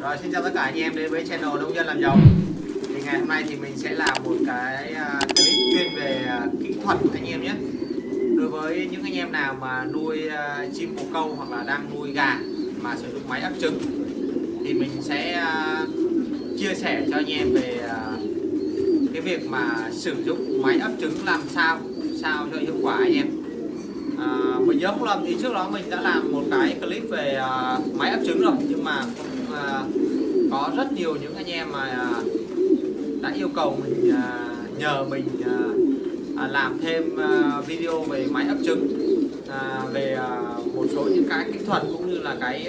Rồi xin chào tất cả anh em đến với channel nông dân làm giàu. Thì ngày hôm nay thì mình sẽ làm một cái à, clip chuyên về à, kỹ thuật anh em nhé. Đối với những anh em nào mà nuôi à, chim bồ câu hoặc là đang nuôi gà mà sử dụng máy ấp trứng thì mình sẽ chia sẻ cho anh em về cái việc mà sử dụng máy ấp trứng làm sao sao cho hiệu quả anh em. À, mình nhớ không lầm thì trước đó mình đã làm một cái clip về uh, máy ấp trứng rồi nhưng mà cũng có rất nhiều những anh em mà à, đã yêu cầu mình à, nhờ mình làm thêm video về máy ấp trứng về một số những cái kỹ thuật cũng như là cái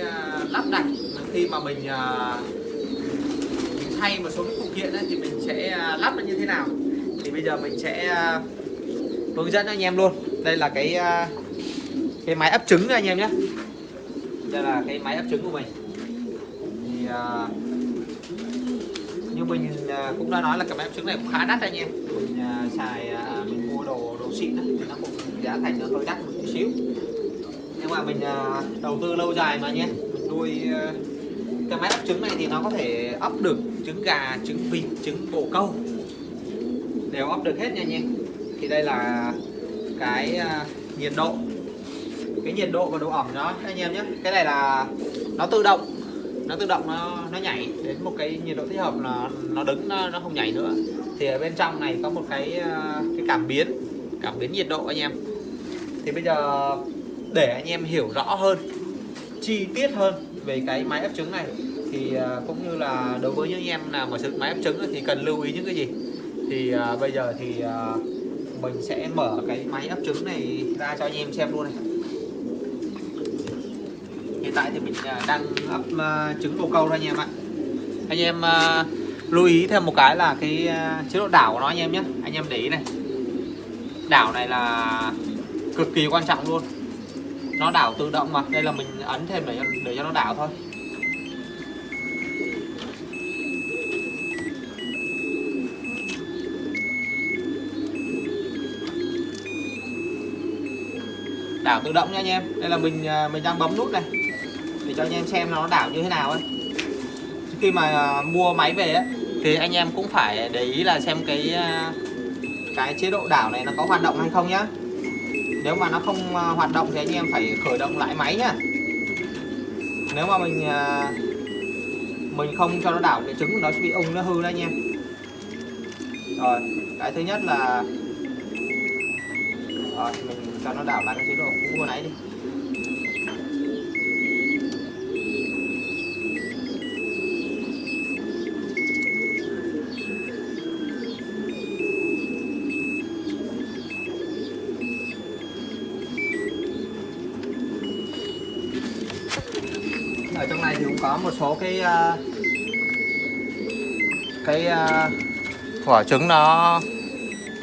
lắp đặt. Khi mà mình mình thay một số cái phụ kiện ấy, thì mình sẽ lắp nó như thế nào. Thì bây giờ mình sẽ hướng dẫn anh em luôn. Đây là cái cái máy ấp trứng anh em nhé. Đây là cái máy ấp trứng của mình thì như mình à, cũng đã nói là cái máy ấp trứng này cũng khá đắt anh em. Mình à, xài mình mua đồ đồ xịn á, thì nó cũng giá thành nó hơi đắt một chút xíu. Nhưng mà mình đầu tư lâu dài mà nhé mình nuôi cái máy ấp trứng này thì nó có thể ấp được trứng gà trứng vịt trứng bồ câu. Đều ấp được hết nha anh em. Thì đây là cái nhiệt độ. Cái nhiệt độ và độ ẩm nó anh em nhé. Cái này là nó tự động nó tự động nó nó nhảy đến một cái nhiệt độ thích hợp là nó đứng nó, nó không nhảy nữa. Thì ở bên trong này có một cái ờ, cái cảm biến cảm biến nhiệt độ anh em. Thì bây giờ để anh em hiểu rõ hơn chi tiết hơn về cái máy ấp trứng này thì ờ, cũng như là đối với những anh em nào mà sử dụng máy ấp trứng thì cần lưu ý những cái gì? Thì ờ, bây giờ thì mình sẽ mở cái máy ấp trứng này ra cho anh em xem luôn này hiện tại thì mình à, đang ấp à, trứng bồ câu thôi anh em ạ. Anh em à, lưu ý thêm một cái là cái chế độ đảo của nó anh em nhé. Anh em để ý này. Đảo này là cực kỳ quan trọng luôn. Nó đảo tự động mà đây là mình ấn thêm để cho, để cho nó đảo thôi. Đảo tự động nha anh em. Đây là mình mình đang bấm nút này để cho anh em xem nó đảo như thế nào ấy. Khi mà à, mua máy về ấy, thì anh em cũng phải để ý là xem cái à, cái chế độ đảo này nó có hoạt động hay không nhá. Nếu mà nó không à, hoạt động thì anh em phải khởi động lại máy nhá. Nếu mà mình mình không cho nó đảo thì trứng của nó sẽ bị ung nó hư đấy anh em. Rồi cái thứ nhất là rồi mình cho nó đảo lại cái chế độ cũ vừa nãy đi. Ở trong này thì cũng có một số cái uh, cái ờ, uh, quả trứng nó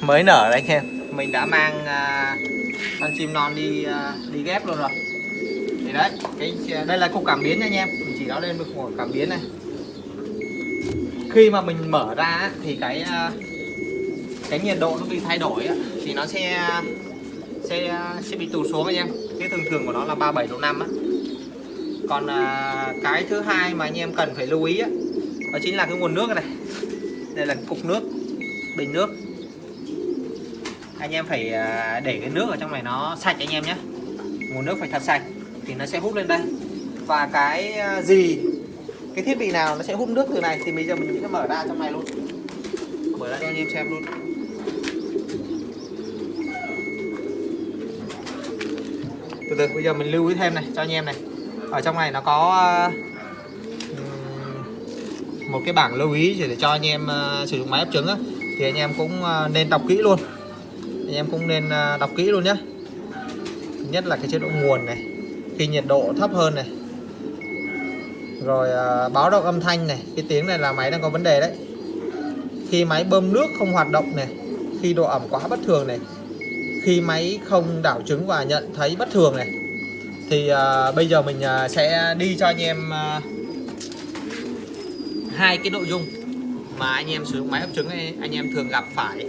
mới nở đấy anh em. Mình đã mang uh, con chim non đi uh, đi ghép luôn rồi. Thì đấy cái đây là cục cảm biến nha anh em. Mình chỉ nó lên một cục cảm biến này. Khi mà mình mở ra thì cái uh, cái nhiệt độ nó bị thay đổi thì nó sẽ sẽ sẽ bị tụt xuống anh em. Cái thường thường của nó là 37 độ 5 á còn à, cái thứ hai mà anh em cần phải lưu ý á, đó chính là cái nguồn nước này. Đây là cục nước bình nước. Anh em phải à, để cái nước ở trong này nó sạch anh em nhé. Nguồn nước phải thật sạch thì nó sẽ hút lên đây. Và cái à, gì cái thiết bị nào nó sẽ hút nước từ này thì bây giờ mình sẽ mở ra trong này luôn. Mở ra cho anh em xem luôn. Từ từ bây giờ mình lưu ý thêm này cho anh em này ở trong này nó có ờ, một cái bảng lưu ý để cho anh em ờ, sử dụng máy ấp trứng á, thì anh em cũng ờ, nên đọc kỹ luôn. Anh em cũng nên đọc kỹ luôn nhé nhất là cái chế độ nguồn này khi nhiệt độ thấp hơn này. Rồi báo động âm thanh này cái tiếng này là máy đang có vấn đề đấy. Khi máy bơm nước không hoạt động này khi độ ẩm quá bất thường này khi máy không đảo trứng và nhận thấy bất thường này thì uh, bây giờ mình uh, sẽ đi cho anh em uh, hai cái nội dung mà anh em sử dụng máy ấp trứng ấy, anh em thường gặp phải.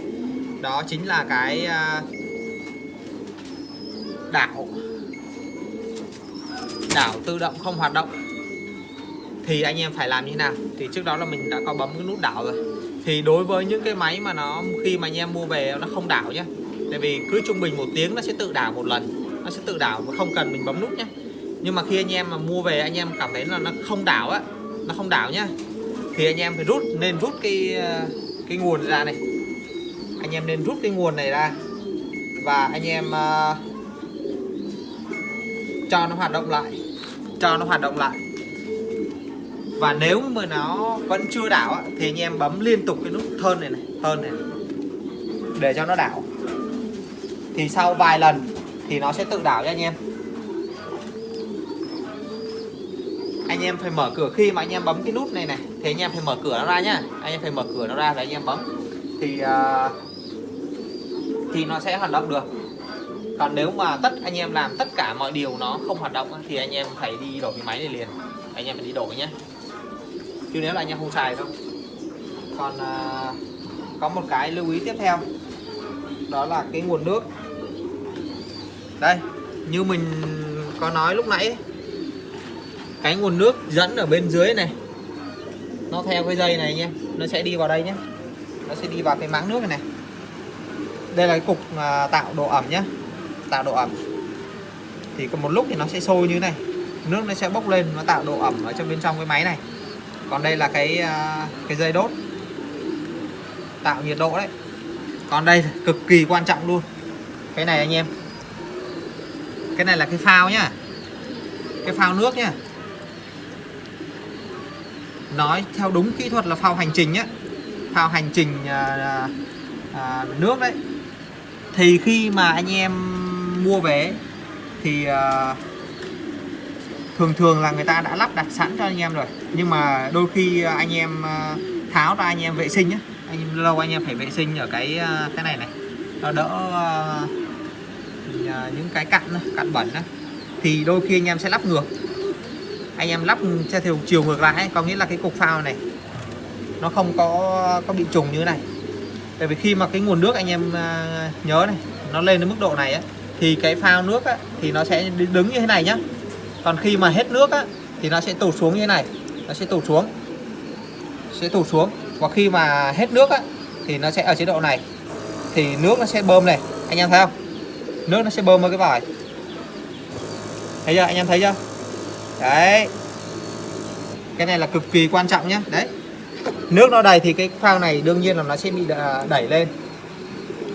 Đó chính là cái uh, đảo. Đảo tự động không hoạt động. Thì anh em phải làm như thế nào? Thì trước đó là mình đã có bấm cái nút đảo rồi. Thì đối với những cái máy mà nó khi mà anh em mua về nó không đảo nhé tại vì cứ trung bình một tiếng nó sẽ tự đảo một lần nó sẽ tự đảo và không cần mình bấm nút nhé nhưng mà khi anh em mà mua về anh em cảm thấy là nó không đảo á nó không đảo nhá thì anh em phải rút nên rút cái cái nguồn ra này. Anh em nên rút cái nguồn này ra và anh em uh, cho nó hoạt động lại cho nó hoạt động lại. Và nếu mà nó vẫn chưa đảo á, thì anh em bấm liên tục cái nút thơn này này thơn này để cho nó đảo. Thì sau vài lần thì nó sẽ tự đảo cho anh em. Anh em phải mở cửa khi mà anh em bấm cái nút này này. Thì anh em phải mở cửa nó ra nhá. Anh em phải mở cửa nó ra để anh em bấm. Thì uh, thì nó sẽ hoạt động được. Còn nếu mà tất anh em làm tất cả mọi điều nó không hoạt động thì anh em phải đi đổi cái máy này liền. Anh em phải đi đổi nhé chứ nếu là anh em không xài đâu. Còn uh, có một cái lưu ý tiếp theo. Đó là cái nguồn nước đây, như mình có nói lúc nãy, cái nguồn nước dẫn ở bên dưới này, nó theo cái dây này nhé, nó sẽ đi vào đây nhé. Nó sẽ đi vào cái máng nước này này. Đây là cái cục à, tạo độ ẩm nhé, tạo độ ẩm. Thì có một lúc thì nó sẽ sôi như này, nước nó sẽ bốc lên, nó tạo độ ẩm ở trong bên trong cái máy này. Còn đây là cái à, cái dây đốt, tạo nhiệt độ đấy. Còn đây cực kỳ quan trọng luôn. Cái này anh em cái này là cái phao nhá. Cái phao nước nhá. Nói theo đúng kỹ thuật là phao hành trình nhá. Phao hành trình à, à, nước đấy. Thì khi mà anh em mua về thì à, thường thường là người ta đã lắp đặt sẵn cho anh em rồi. Nhưng mà đôi khi anh em à, tháo ra anh em vệ sinh nhé anh lâu anh em phải vệ sinh ở cái à, cái này này. Nó đỡ à, À, những cái cặn cặn bẩn đó. thì đôi khi anh em sẽ lắp ngược. Anh em lắp theo chiều ngược lại ấy có nghĩa là cái cục phao này nó không có có bị trùng như thế này. Tại vì khi mà cái nguồn nước anh em à, nhớ này nó lên đến mức độ này á thì cái phao nước ấy, thì nó sẽ đứng như thế này nhá. Còn khi mà hết nước á, thì nó sẽ tụt xuống như thế này nó sẽ tụt xuống sẽ tụt xuống. Và khi mà hết nước á, thì nó sẽ ở chế độ này thì nước nó sẽ bơm này anh em thấy không? Nước nó sẽ bơm vào cái vòi thấy chưa, anh em thấy chưa? Đấy. Cái này là cực kỳ quan trọng nhé đấy. Nước nó đầy thì cái phao này đương nhiên là nó sẽ bị đẩy lên.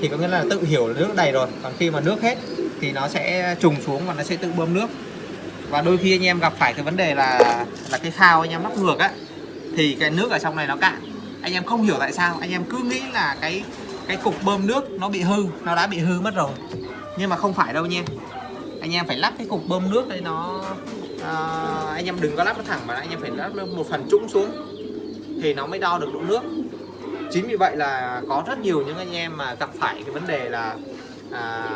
Thì có nghĩa là tự hiểu là nước đầy rồi. Còn khi mà nước hết thì nó sẽ trùng xuống và nó sẽ tự bơm nước. Và đôi khi anh em gặp phải cái vấn đề là là cái phao anh em lắp ngược á, thì cái nước ở trong này nó cạn. Anh em không hiểu tại sao, anh em cứ nghĩ là cái cái cục bơm nước nó bị hư, nó đã bị hư mất rồi nhưng mà không phải đâu nha. Anh em phải lắp cái cục bơm nước đây nó à, anh em đừng có lắp nó thẳng mà anh em phải lắp một phần trũng xuống thì nó mới đo được độ nước. Chính vì vậy là có rất nhiều những anh em mà gặp phải cái vấn đề là à,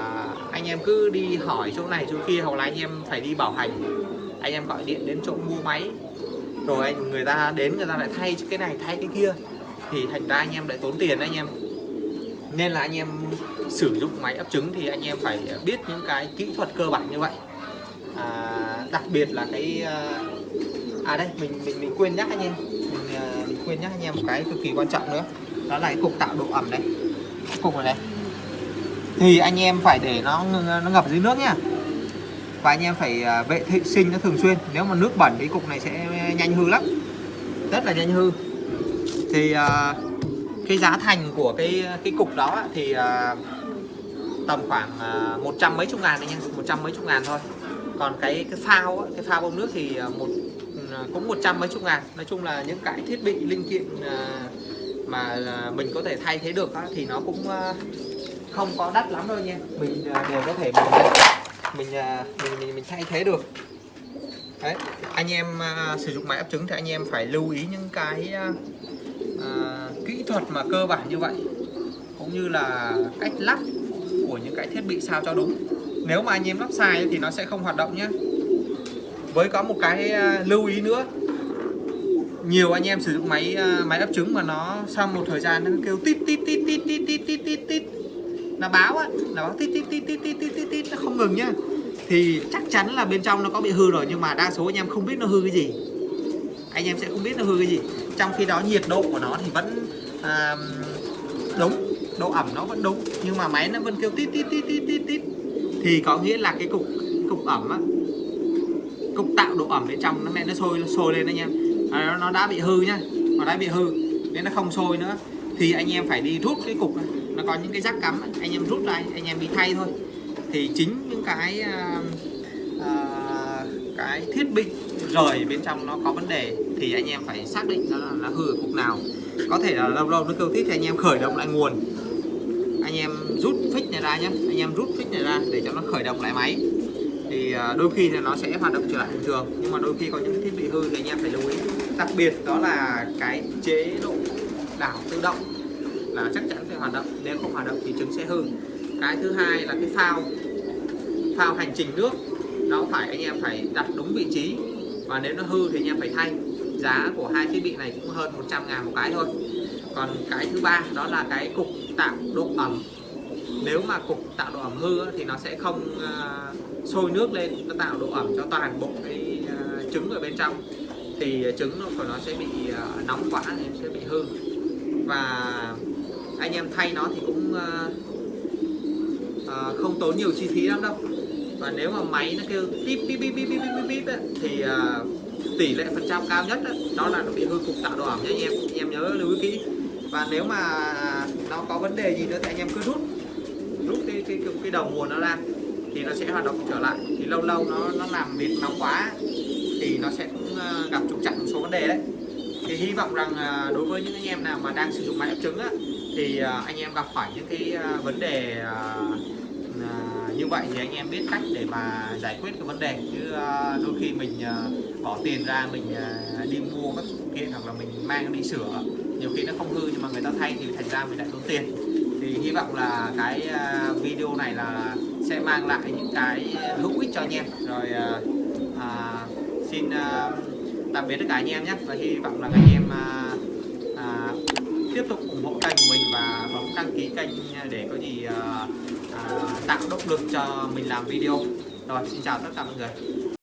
anh em cứ đi hỏi chỗ này chỗ kia hoặc là anh em phải đi bảo hành. Anh em gọi điện đến chỗ mua máy. Rồi anh người ta đến người ta lại thay cái này thay cái kia thì thành ra anh em lại tốn tiền anh em. Nên là anh em sử dụng máy ấp trứng thì anh em phải biết những cái kỹ thuật cơ bản như vậy. À, đặc biệt là cái à, à đây mình mình mình quên nhắc anh em. Mình, à, mình quên nhắc anh em một cái cực kỳ quan trọng nữa. Đó là cái cục tạo độ ẩm đấy cục này, này. Thì anh em phải để nó nó ngập dưới nước nhá. Và anh em phải à, vệ vệ sinh nó thường xuyên. Nếu mà nước bẩn thì cục này sẽ nhanh hư lắm. Rất là nhanh hư. Thì uh, cái giá thành của cái cái cục đó thì uh, tầm khoảng à, một trăm mấy chục ngàn anh em một trăm mấy chục ngàn thôi. Còn cái cái phao cái phao bơm nước thì à, một à, cũng một trăm mấy chục ngàn. Nói chung là những cái thiết bị linh kiện mà mình có thể thay thế được thì nó cũng không có đắt lắm đâu nha. Mình đều có thể mình mình mình mình, mình thay thế được. Đấy, anh em uh, sử dụng máy ấp trứng thì anh em phải lưu ý những cái uh, kỹ thuật mà cơ bản như vậy. Cũng như là cách lắp của những cái thiết bị sao cho đúng nếu mà anh em lắp sai thì nó sẽ không hoạt động nhé với có một cái lưu ý nữa nhiều anh em sử dụng máy máy ấp trứng mà nó sau một thời gian nó kêu tít tít tít tít tít tít tít tít tít nó báo á nó báo tít tít tít tít tít tít tít tít nó không ngừng nhá thì chắc chắn là bên trong nó có bị hư rồi nhưng mà đa số anh em không biết nó hư cái gì anh em sẽ không biết nó hư cái gì trong khi đó nhiệt độ của nó thì vẫn à, đúng độ ẩm nó vẫn đúng nhưng mà máy nó vẫn kêu tít tít tít tít tít tít. Thì có nghĩa là cái cục cục ẩm á cục tạo độ ẩm bên trong nó mẹ nó sôi nó sôi lên anh em à, nó, nó đã bị hư nhá nó đã bị hư nên nó không sôi nữa. Thì anh em phải đi rút cái cục này. nó có những cái rắc cắm anh em rút ra anh em đi thay thôi. Thì chính những cái uh, uh, cái thiết bị rời bên trong nó có vấn đề thì anh em phải xác định nó là, là hư ở cục nào. Có thể là lâu lâu nó kêu tít thì anh em khởi động lại nguồn anh em rút phích này ra nhé anh em rút phích này ra để cho nó khởi động lại máy. Thì à, đôi khi thì nó sẽ hoạt động trở lại bình thường, nhưng mà đôi khi có những thiết bị hư thì anh em phải lưu ý. Đặc biệt đó là cái chế độ đảo tự động là chắc chắn phải hoạt động. Nếu không hoạt động thì trứng sẽ hư. Cái thứ hai là cái phao phao hành trình nước, nó phải, anh em phải đặt đúng vị trí. Và nếu nó hư thì anh em phải thay. Giá của hai thiết bị này cũng hơn 100 ngàn một cái thôi. Còn cái thứ ba, đó là cái cục tạo độ ẩm. Nếu mà cục tạo độ ẩm hư thì nó sẽ không ờ, sôi nước lên, nó tạo độ ẩm cho toàn bộ cái ờ, trứng ở bên trong. Thì trứng của nó sẽ bị ờ, nóng quá, thì sẽ bị hư. Và anh em thay nó thì cũng không tốn nhiều chi phí lắm đâu. Và nếu mà máy nó kêu bíp bíp bíp bíp bíp bíp bíp thì tỷ lệ phần trăm cao nhất đó là nó bị hư cục tạo độ ẩm nhé anh em. Anh em nhớ lưu ý kỹ. Và nếu mà nó có vấn đề gì nữa thì anh em cứ rút rút cái cái cái, cái đầu nguồn nó ra thì nó sẽ hoạt động trở lại. Thì lâu lâu nó nó làm việc nóng quá thì nó sẽ cũng ờ, gặp trục trặc một số vấn đề đấy. Thì hy vọng rằng ờ, đối với những anh em nào mà đang sử dụng máy ép trứng á, thì ờ, anh em gặp phải những cái vấn đề như vậy thì anh em biết cách để mà giải quyết cái vấn đề. Chứ đôi khi mình bỏ tiền ra mình đi mua các phụ kiện hoặc là mình mang đi sửa nhiều khi nó không hư nhưng mà người ta thay thì thành ra mình lại tốn tiền. Thì hy vọng là cái à, video này là sẽ mang lại những cái hữu ích cho anh em. Rồi à, à, xin à, tạm biệt tất cả anh em nhé. Và hy vọng là anh em à, à, tiếp tục ủng hộ kênh của mình và bấm đăng ký kênh để có gì à, à, tạo động lực cho mình làm video. Rồi xin chào tất cả mọi người.